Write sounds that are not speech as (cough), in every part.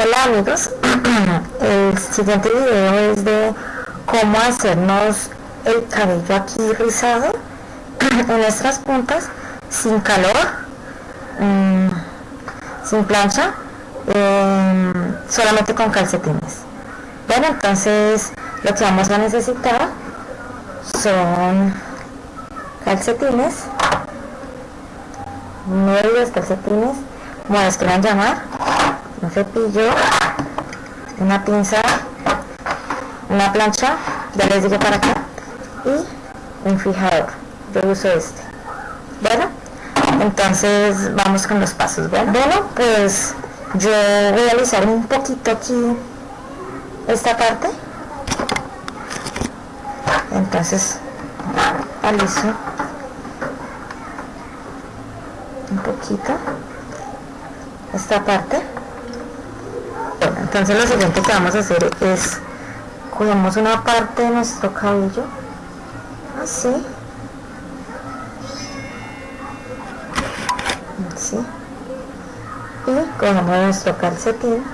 Hola amigos, (clears throat) el siguiente video es de cómo hacernos el cabello aquí rizado (clears throat) en nuestras puntas sin calor, mm, sin plancha, em, solamente con calcetines. Bueno, entonces lo que vamos a necesitar son calcetines, medios calcetines, como les quieran llamar, un cepillo, una pinza, una plancha, ya les dije para acá, y un fijador. Yo uso este. Bueno, entonces vamos con los pasos. Bueno, pues yo voy a alisar un poquito aquí esta parte. Entonces aliso un poquito esta parte entonces lo siguiente que vamos a hacer es cogemos una parte de nuestro cabello así. Así. Y cogemos nuestro calcetín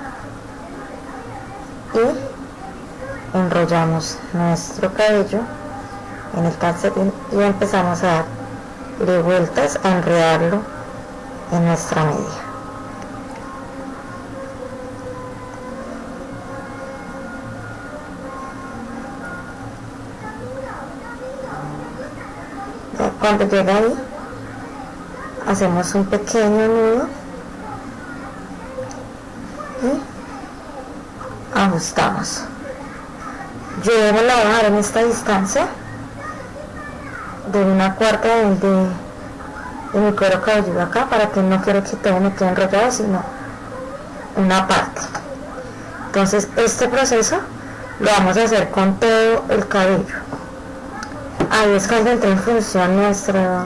y enrollamos nuestro cabello en el calcetín y empezamos a darle vueltas a enredarlo en nuestra media cuando llega ahí hacemos un pequeño nudo y ajustamos. Yo me la dejar en esta distancia de una cuarta de, de, mi cuero cabelludo acá para que no quiero que todo me quede enrollado sino una parte. Entonces este proceso lo vamos a hacer con todo el cabello ahí es cuando entra en función nuestra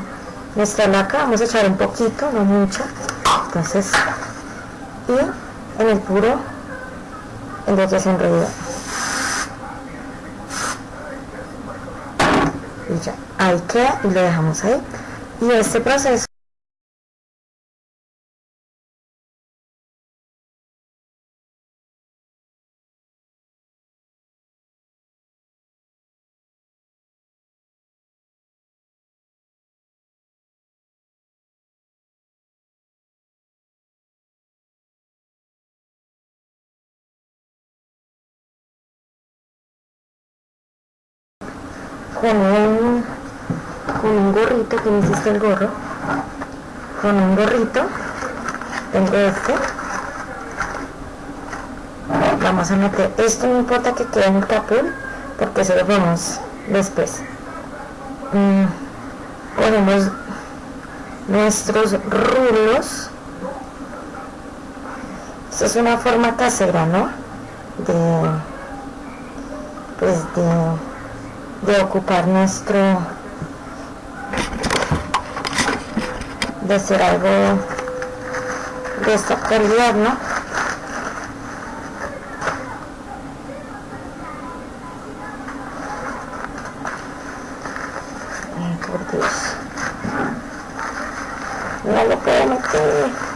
nuestra laca. Vamos a echar un poquito no mucho. Entonces y en el puro enrollación enrolla y ya ahí queda y lo dejamos ahí. Y este proceso con un, con un gorrito que me hiciste el gorro con un gorrito tengo este. Vamos a meter esto no importa que quede en el capul porque se lo vemos después. Mm, ponemos nuestros rulos. Esto es una forma casera no de pues de de ocupar nuestro de ser algo de esta calidad, ¿no? Ay, por Dios. No lo puedo meter.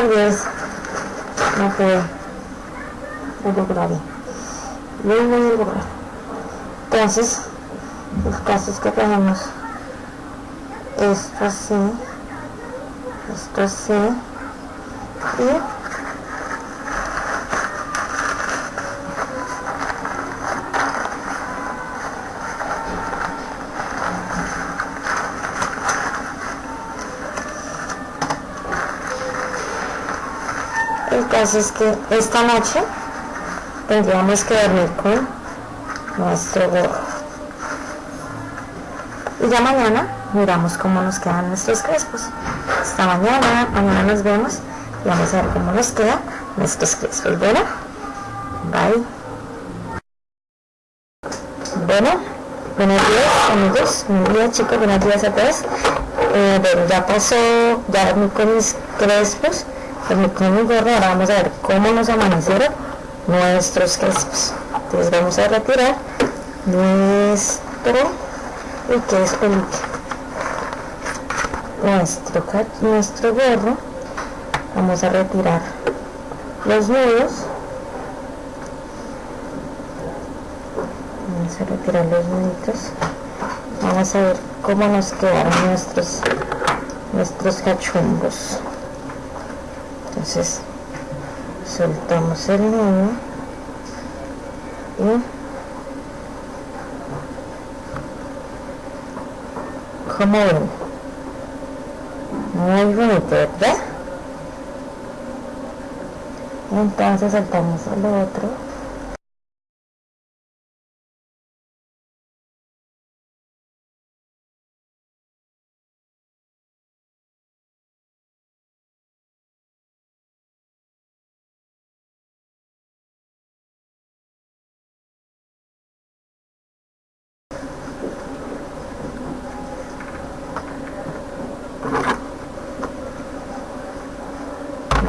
Por Dios no puedo no lograré no voy a lograr. Entonces el caso es que tenemos esto así esto así y El caso es que esta noche tendríamos que dormir con nuestro gorro. Y ya mañana miramos cómo nos quedan nuestros crespos. Hasta mañana, mañana nos vemos y vamos a ver cómo nos quedan nuestros crespos. Bueno, bye. Bueno, buenos días amigos, buenos días chicos, buenos días a todos. Eh, bueno, ya pasó, ya dormí con mis crespos con ahora vamos a ver cómo nos amanecieron nuestros crespos entonces vamos a retirar nuestro y que es pelito nuestro, nuestro gorro. Vamos a retirar los nudos. Vamos a retirar los nuditos. Vamos a ver cómo nos quedaron nuestros nuestros cachumbos entonces soltamos el nudo y como ven muy bonito ¿verdad? entonces saltamos al otro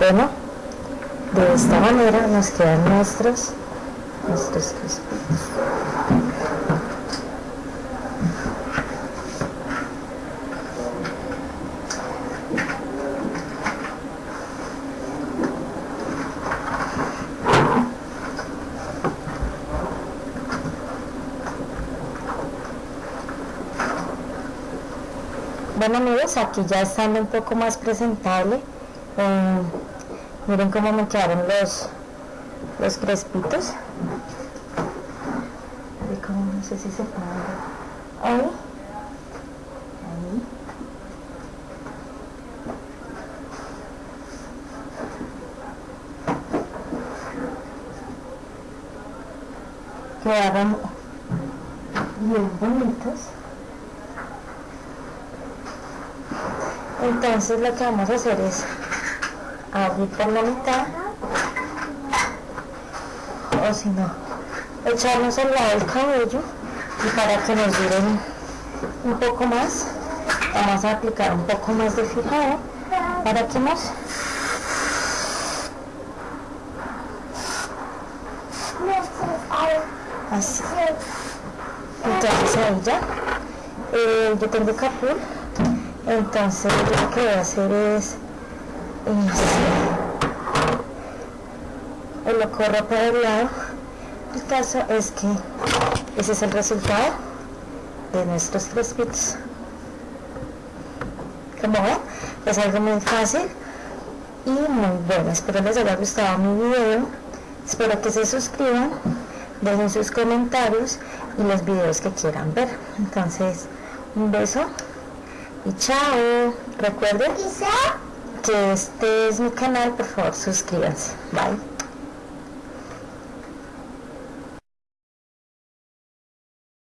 bueno de esta manera nos quedan nuestros nuestros Bueno amigos, aquí ya estando un poco más presentable, eh, miren cómo me quedaron los los crespitos. Como no sé si se puede ahí. Ahí. Quedaron bien bonitos. Entonces lo que vamos a hacer es abrir por la mitad. O si no echarnos al lado del cabello y para que nos duren un poco más vamos a aplicar un poco más de fijado para que nos así. Entonces ahí ya. Eh, yo tengo capul. Entonces lo que voy a hacer es o lo corro para el lado. El caso es que ese es el resultado de nuestros crespitos como ven es algo muy fácil y muy bueno. Espero les haya gustado mi video. Espero que se suscriban dejen sus comentarios y los videos que quieran ver. Entonces un beso y chao. Recuerden que este es mi canal, por favor suscríbanse. Bye.